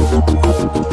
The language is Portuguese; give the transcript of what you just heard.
Música